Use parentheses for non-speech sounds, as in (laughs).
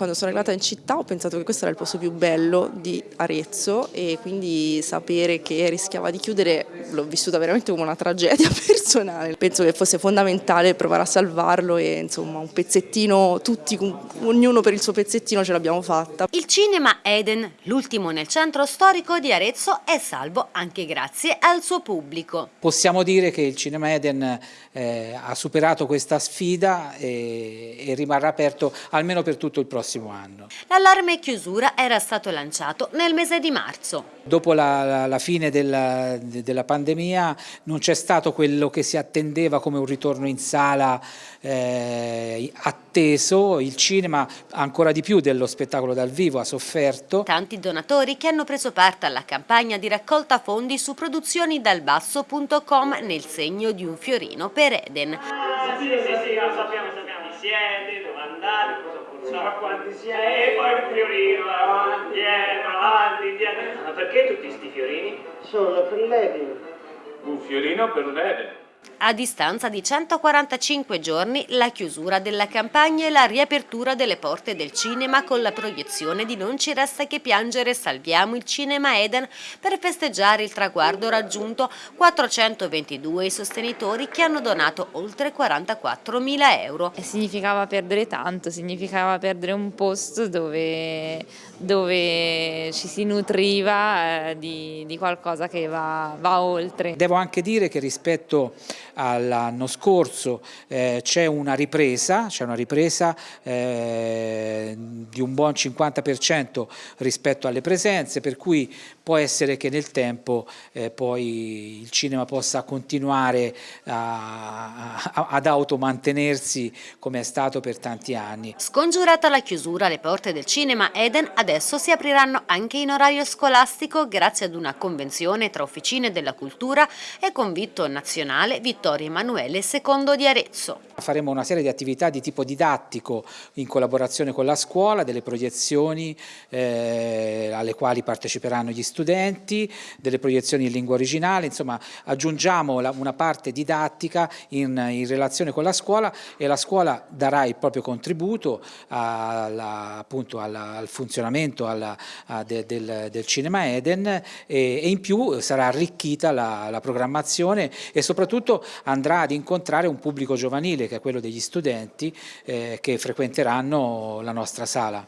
Quando sono arrivata in città ho pensato che questo era il posto più bello di Arezzo e quindi sapere che rischiava di chiudere l'ho vissuta veramente come una tragedia (laughs) personale. Penso che fosse fondamentale provare a salvarlo e insomma un pezzettino, tutti, ognuno per il suo pezzettino ce l'abbiamo fatta. Il cinema Eden, l'ultimo nel centro storico di Arezzo, è salvo anche grazie al suo pubblico. Possiamo dire che il cinema Eden eh, ha superato questa sfida e, e rimarrà aperto almeno per tutto il prossimo prossimo anno. L'allarme chiusura era stato lanciato nel mese di marzo. Dopo la, la, la fine della, della, pandemia non c'è stato quello che si attendeva come un ritorno in sala eh, atteso, il cinema ancora di più dello spettacolo dal vivo ha sofferto. Tanti donatori che hanno preso parte alla campagna di raccolta fondi su produzionidalbasso.com nel segno di un fiorino per Eden. Ah, sì, sì, sì, sappiamo, sappiamo, siete, dove andare, cosa funziona, quanti siete, e poi un fiorino, avanti, dietro, avanti, dietro. Ma perché tutti questi fiorini? Sono per l'Eden. Un fiorino per l'Eden. A distanza di 145 giorni la chiusura della campagna e la riapertura delle porte del cinema con la proiezione di Non ci resta che piangere salviamo il cinema Eden per festeggiare il traguardo raggiunto 422 i sostenitori che hanno donato oltre 44 mila euro. Significava perdere tanto, significava perdere un posto dove, dove ci si nutriva eh, di, di, qualcosa che va, va oltre. Devo anche dire che rispetto all'anno scorso eh, c'è una ripresa, una ripresa eh, di un buon 50% rispetto alle presenze, per cui può essere che nel tempo eh, poi il cinema possa continuare a, a, ad automantenersi come è stato per tanti anni. Scongiurata la chiusura, le porte del cinema Eden adesso si apriranno anche in orario scolastico grazie ad una convenzione tra Officine della Cultura e Convitto Nazionale Vittorio Emanuele II di Arezzo. Faremo una serie di attività di tipo didattico in collaborazione con la scuola, delle proiezioni eh, alle quali parteciperanno gli studenti, delle proiezioni in lingua originale, insomma aggiungiamo la, una parte didattica in, in, relazione con la scuola e la scuola darà il proprio contributo alla, appunto alla, al funzionamento alla, de, del, del, cinema Eden e, e, in più sarà arricchita la, la programmazione e soprattutto andrà ad incontrare un pubblico giovanile che è quello degli studenti eh, che frequenteranno la nostra sala.